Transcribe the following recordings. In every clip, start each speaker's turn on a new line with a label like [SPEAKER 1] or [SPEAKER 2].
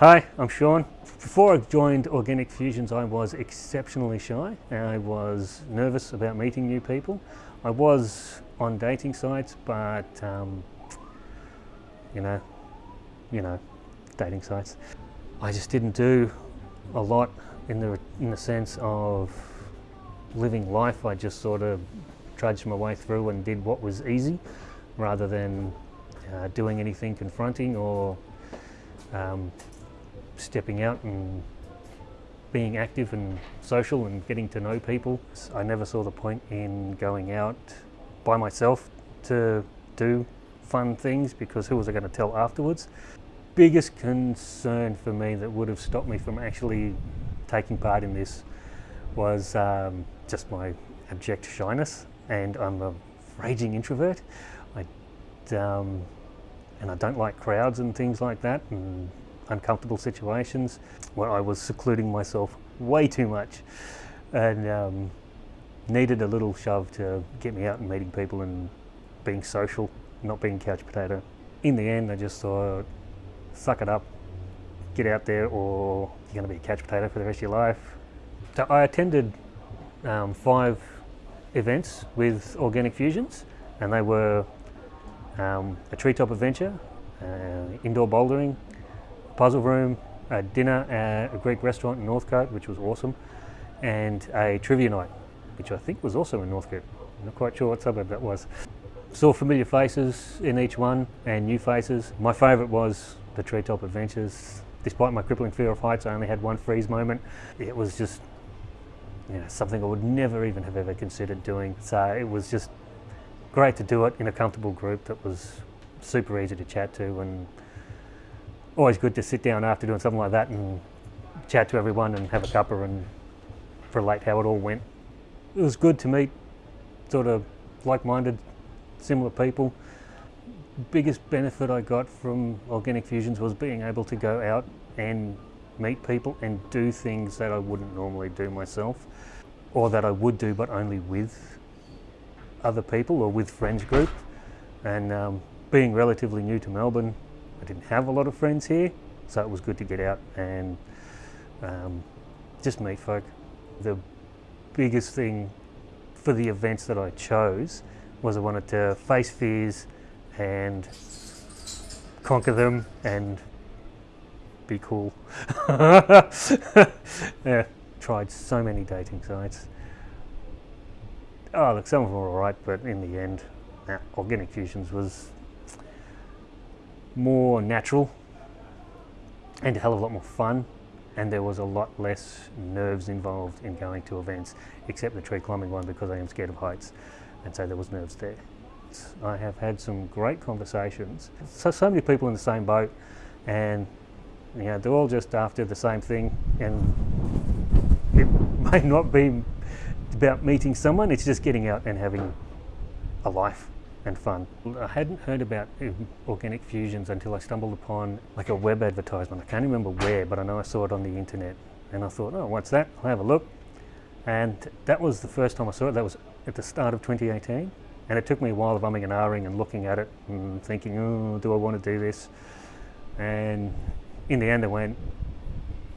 [SPEAKER 1] Hi, I'm Sean. Before I joined Organic Fusions, I was exceptionally shy. I was nervous about meeting new people. I was on dating sites, but um, you know, you know, dating sites. I just didn't do a lot in the in the sense of living life. I just sort of trudged my way through and did what was easy, rather than uh, doing anything confronting or um, stepping out and being active and social and getting to know people. I never saw the point in going out by myself to do fun things because who was I going to tell afterwards? Biggest concern for me that would have stopped me from actually taking part in this was um, just my abject shyness and I'm a raging introvert. I, um, and I don't like crowds and things like that and uncomfortable situations where I was secluding myself way too much and um, needed a little shove to get me out and meeting people and being social, not being couch potato. In the end, I just thought, suck it up, get out there or you're going to be a couch potato for the rest of your life. So I attended um, five events with Organic Fusions and they were um, a treetop adventure, uh, indoor bouldering, puzzle room, a dinner at a Greek restaurant in Northcote, which was awesome, and a trivia night, which I think was also in Northcote. I'm not quite sure what suburb that was. Saw familiar faces in each one and new faces. My favourite was the Treetop Adventures. Despite my crippling fear of heights, I only had one freeze moment. It was just you know, something I would never even have ever considered doing. So it was just great to do it in a comfortable group that was super easy to chat to and always good to sit down after doing something like that and chat to everyone and have a cuppa and relate how it all went. It was good to meet sort of like-minded, similar people. Biggest benefit I got from Organic Fusions was being able to go out and meet people and do things that I wouldn't normally do myself or that I would do but only with other people or with friends group and um, being relatively new to Melbourne I didn't have a lot of friends here, so it was good to get out and um, just meet folk. The biggest thing for the events that I chose was I wanted to face fears and conquer them and be cool. yeah, tried so many dating sites. Oh, look, some of them were alright, but in the end, nah, Organic Fusions was more natural and a hell of a lot more fun and there was a lot less nerves involved in going to events except the tree climbing one because I am scared of heights and so there was nerves there. I have had some great conversations. So, so many people in the same boat and you know, they're all just after the same thing and it may not be about meeting someone, it's just getting out and having a life and fun. I hadn't heard about uh, organic fusions until I stumbled upon like a web advertisement. I can't remember where, but I know I saw it on the internet. And I thought, oh, what's that? I'll have a look. And that was the first time I saw it. That was at the start of 2018. And it took me a while of umming and ahhing and looking at it and thinking, oh, do I want to do this? And in the end, I went,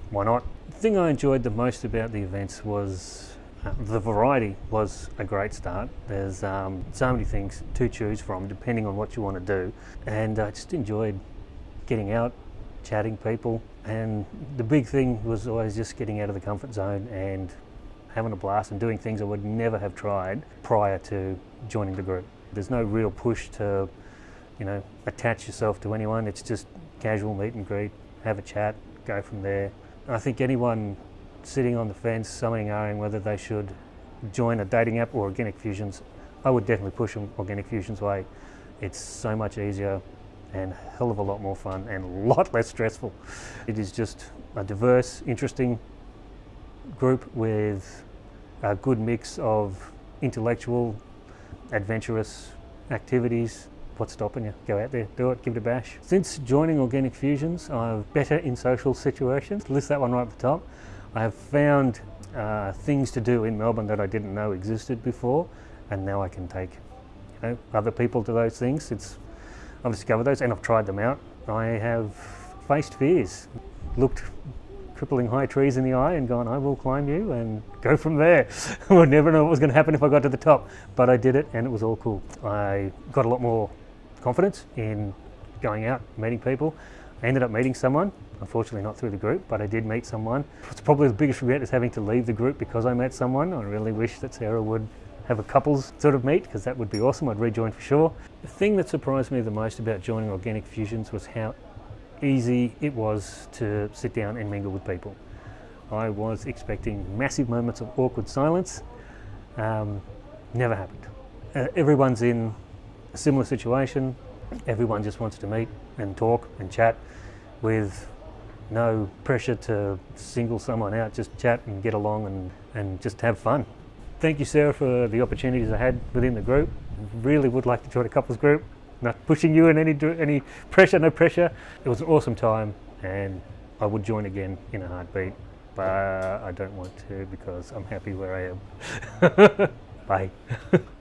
[SPEAKER 1] why not? The thing I enjoyed the most about the events was the variety was a great start. There's um, so many things to choose from depending on what you want to do and I just enjoyed getting out, chatting people and the big thing was always just getting out of the comfort zone and having a blast and doing things I would never have tried prior to joining the group. There's no real push to you know, attach yourself to anyone. It's just casual meet and greet, have a chat, go from there. I think anyone sitting on the fence, something and whether they should join a dating app or Organic Fusions, I would definitely push them Organic Fusions way. It's so much easier and hell of a lot more fun and a lot less stressful. It is just a diverse, interesting group with a good mix of intellectual, adventurous activities. What's stopping you? Go out there, do it, give it a bash. Since joining Organic Fusions, I'm better in social situations. List that one right at the top. I have found uh, things to do in Melbourne that I didn't know existed before and now I can take you know, other people to those things. It's, I've discovered those and I've tried them out. I have faced fears, looked crippling high trees in the eye and gone, I will climb you and go from there. I would never know what was going to happen if I got to the top, but I did it and it was all cool. I got a lot more confidence in going out, meeting people. I ended up meeting someone, unfortunately not through the group, but I did meet someone. It's probably the biggest regret is having to leave the group because I met someone. I really wish that Sarah would have a couples sort of meet because that would be awesome. I'd rejoin for sure. The thing that surprised me the most about joining Organic Fusions was how easy it was to sit down and mingle with people. I was expecting massive moments of awkward silence. Um, never happened. Uh, everyone's in a similar situation. Everyone just wants to meet and talk and chat with no pressure to single someone out, just chat and get along and, and just have fun. Thank you, Sarah, for the opportunities I had within the group. Really would like to join a couples group not pushing you in any any pressure, no pressure. It was an awesome time, and I would join again in a heartbeat, but I don't want to because I'm happy where I am. Bye.